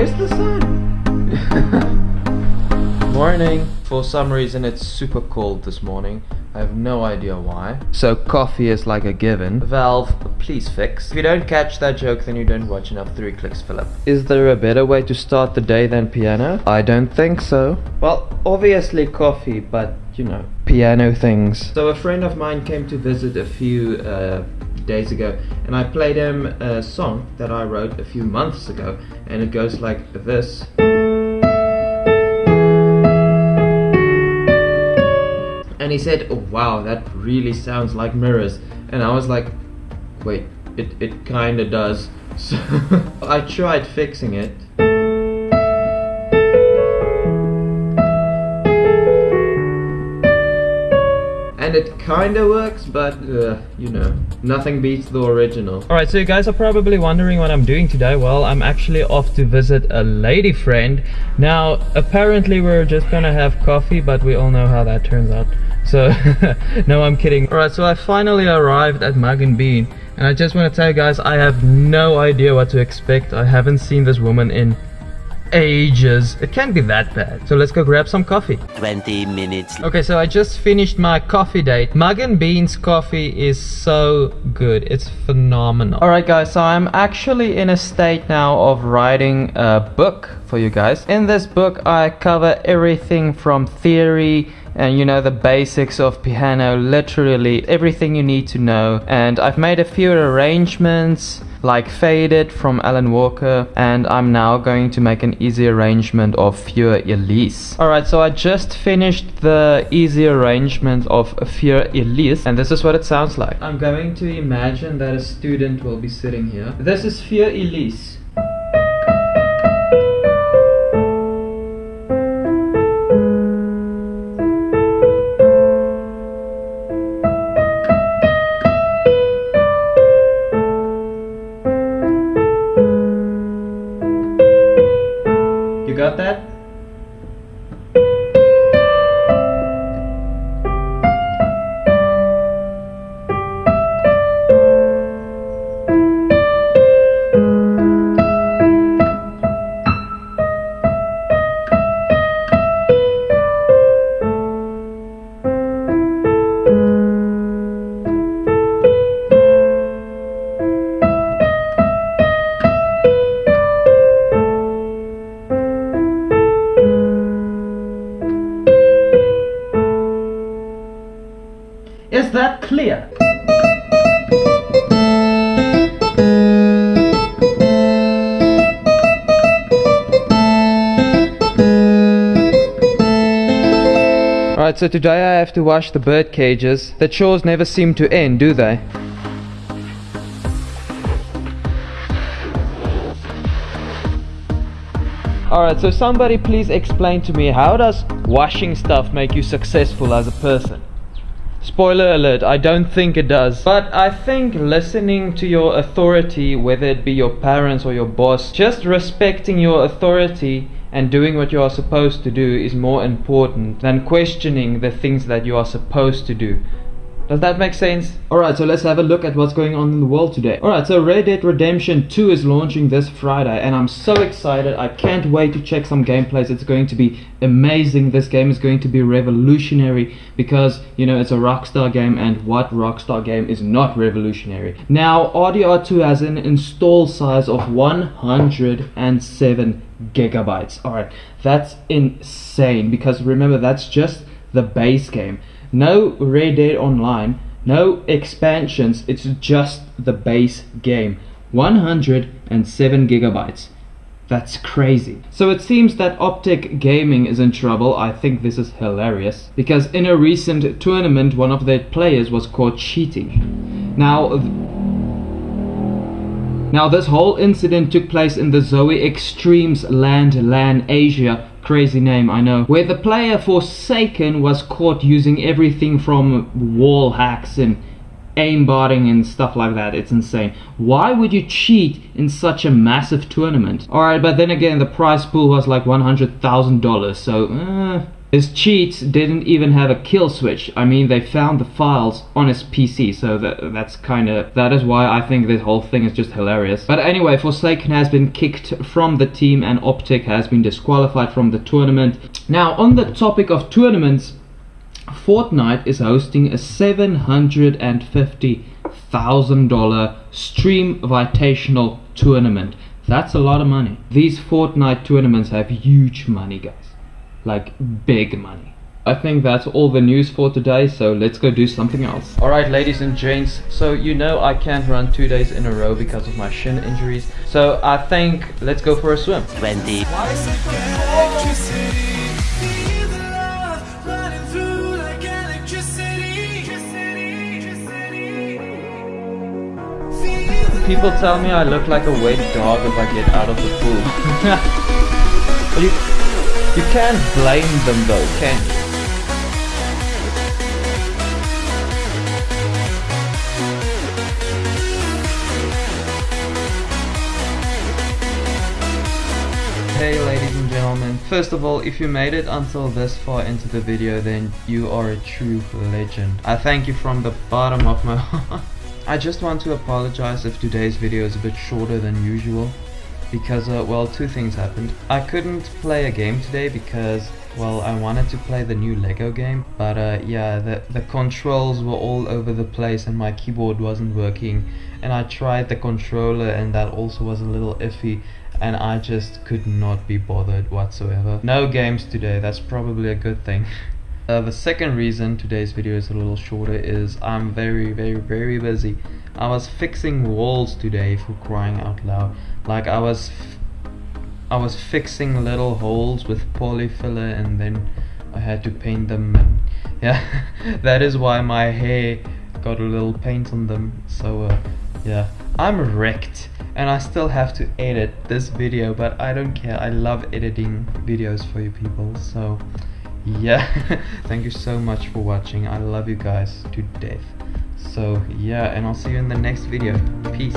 Where's the sun? Morning. For some reason it's super cold this morning. I have no idea why. So coffee is like a given. Valve, please fix. If you don't catch that joke, then you don't watch enough 3kliksphilip. Is there a better way to start the day than piano? I don't think so. Well, obviously coffee, but you know, piano things. So a friend of mine came to visit a few uh, days ago and I played him a song that I wrote a few months ago and it goes like this. and he said, oh, wow, that really sounds like mirrors. And I was like, wait, it, it kinda does. So I tried fixing it. And it kinda works, but uh, you know, nothing beats the original. Alright, so you guys are probably wondering what I'm doing today. Well, I'm actually off to visit a lady friend. Now, apparently we're just gonna have coffee, but we all know how that turns out. So, no, I'm kidding. Alright, so I finally arrived at Mugg and Bean. And I just want to tell you guys, I have no idea what to expect. I haven't seen this woman in ages. It can't be that bad. So let's go grab some coffee. 20 minutes. Okay, so I just finished my coffee date. Mugg and Beans coffee is so good. It's phenomenal. Alright guys, so I'm actually in a state now of writing a book for you guys. In this book, I cover everything from theory and you know the basics of piano literally everything you need to know and I've made a few arrangements like Faded from Alan Walker and I'm now going to make an easy arrangement of Für Elise. Alright so I just finished the easy arrangement of Für Elise and this is what it sounds like. I'm going to imagine that a student will be sitting here. This is Für Elise. Clear? Alright, so today I have to wash the bird cages. The chores never seem to end, do they? Alright, so somebody please explain to me how does washing stuff make you successful as a person? Spoiler alert, I don't think it does. But I think listening to your authority, whether it be your parents or your boss, just respecting your authority and doing what you are supposed to do is more important than questioning the things that you are supposed to do. Does that make sense? Alright, so let's have a look at what's going on in the world today. Alright, so Red Dead Redemption 2 is launching this Friday and I'm so excited. I can't wait to check some gameplays. It's going to be amazing. This game is going to be revolutionary because, you know, it's a Rockstar game and what Rockstar game is not revolutionary. Now, RDR2 has an install size of 107 gigabytes. Alright, that's insane because remember, that's just the base game. No Red Dead Online, no expansions, it's just the base game. 107 gigabytes. That's crazy. So it seems that Optic Gaming is in trouble. I think this is hilarious. Because in a recent tournament, one of their players was caught cheating. Now, now this whole incident took place in the ZOWIE eXTREMESLAND LAN Asia crazy name I know. Where the player Forsaken was caught using everything from wall hacks and aimbotting and stuff like that it's insane. Why would you cheat in such a massive tournament? Alright but then again the prize pool was like $100,000 so uh, His cheats didn't even have a kill switch. I mean, they found the files on his PC, so that that's kind of that is why I think this whole thing is just hilarious. But anyway, Forsaken has been kicked from the team, and Optic has been disqualified from the tournament. Now, on the topic of tournaments, Fortnite is hosting a seven hundred and fifty thousand dollar stream invitational tournament. That's a lot of money. These Fortnite tournaments have huge money, guys like big money. I think that's all the news for today, so let's go do something else. Alright ladies and gents, so you know I can't run two days in a row because of my shin injuries, so I think let's go for a swim. 20. People tell me I look like a wet dog if I get out of the pool. you can't blame them though, can you? Hey ladies and gentlemen, first of all, if you made it until this far into the video, then you are a true legend. I thank you from the bottom of my heart. I just want to apologize if today's video is a bit shorter than usual because, uh, well, two things happened. I couldn't play a game today because, well, I wanted to play the new Lego game, but uh, yeah, the, the controls were all over the place and my keyboard wasn't working, and I tried the controller and that also was a little iffy, and I just could not be bothered whatsoever. No games today, that's probably a good thing. Uh, the second reason today's video is a little shorter is I'm very very very busy. I was fixing walls today for crying out loud. Like I was I was fixing little holes with Polyfilla and then I had to paint them and yeah that is why my hair got a little paint on them. So uh, yeah I'm wrecked and I still have to edit this video but I don't care. I love editing videos for you people. So yeah thank you so much for watching. I love you guys to death. So yeah and i'll see you in the next video. Peace